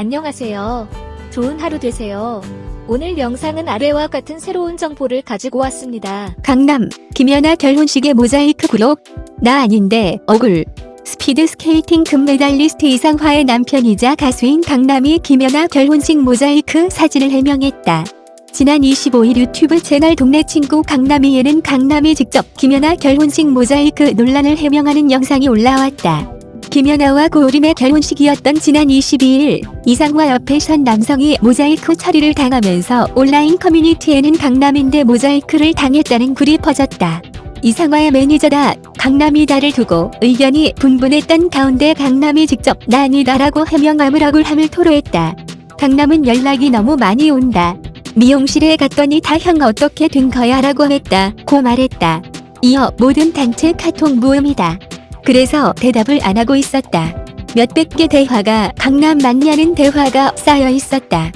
안녕하세요. 좋은 하루 되세요. 오늘 영상은 아래와 같은 새로운 정보를 가지고 왔습니다. 강남 김연아 결혼식의 모자이크 굴욕 나 아닌데 억울 스피드 스케이팅 금메달리스트 이상화의 남편이자 가수인 강남이 김연아 결혼식 모자이크 사진을 해명했다. 지난 25일 유튜브 채널 동네 친구 강남이에는 강남이 직접 김연아 결혼식 모자이크 논란을 해명하는 영상이 올라왔다. 김연아와 고우림의 결혼식이었던 지난 22일 이상화 옆에 선 남성이 모자이크 처리를 당하면서 온라인 커뮤니티에는 강남인데 모자이크를 당했다는 글이 퍼졌다. 이상화의 매니저다 강남이다를 두고 의견이 분분했던 가운데 강남이 직접 나 아니다라고 해명함을 억울함을 토로했다. 강남은 연락이 너무 많이 온다. 미용실에 갔더니 다 형 어떻게 된 거야 라고 했다. 고 말했다. 이어 모든 단체 카톡 무음이다. 그래서 대답을 안 하고 있었다. 몇백 개 대화가 강남 맞냐는 대화가 쌓여 있었다.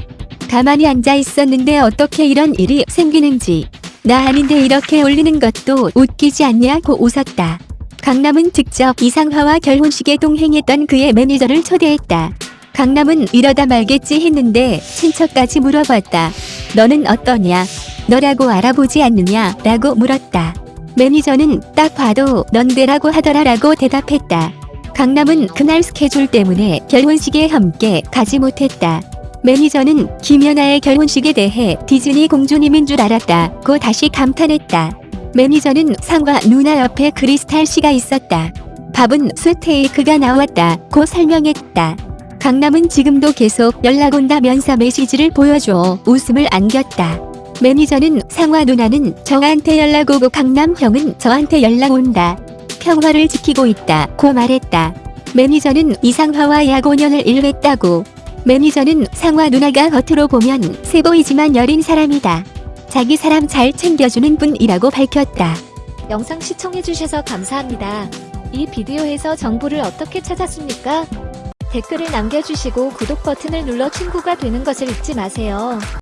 가만히 앉아 있었는데 어떻게 이런 일이 생기는지. 나 아닌데 이렇게 올리는 것도 웃기지 않냐고 웃었다. 강남은 직접 이상화와 결혼식에 동행했던 그의 매니저를 초대했다. 강남은 이러다 말겠지 했는데 친척까지 물어봤다. 너는 어떠냐? 너라고 알아보지 않느냐? 라고 물었다. 매니저는 딱 봐도 넌데라고 하더라 라고 대답했다. 강남은 그날 스케줄 때문에 결혼식에 함께 가지 못했다. 매니저는 김연아의 결혼식에 대해 디즈니 공주님인 줄 알았다고 다시 감탄했다. 매니저는 상과 누나 옆에 크리스탈 씨가 있었다. 밥은 스테이크가 나왔다고 설명했다. 강남은 지금도 계속 연락 온다면서 메시지를 보여줘 웃음을 안겼다. 매니저는 상화 누나는 저한테 연락 오고 강남 형은 저한테 연락 온다. 평화를 지키고 있다. 고 말했다. 매니저는 이상화와 약오년을 1했다고. 매니저는 상화 누나가 겉으로 보면 세 보이지만 여린 사람이다. 자기 사람 잘 챙겨주는 분이라고 밝혔다. 영상 시청해주셔서 감사합니다. 이 비디오에서 정보를 어떻게 찾았습니까? 댓글을 남겨주시고 구독 버튼을 눌러 친구가 되는 것을 잊지 마세요.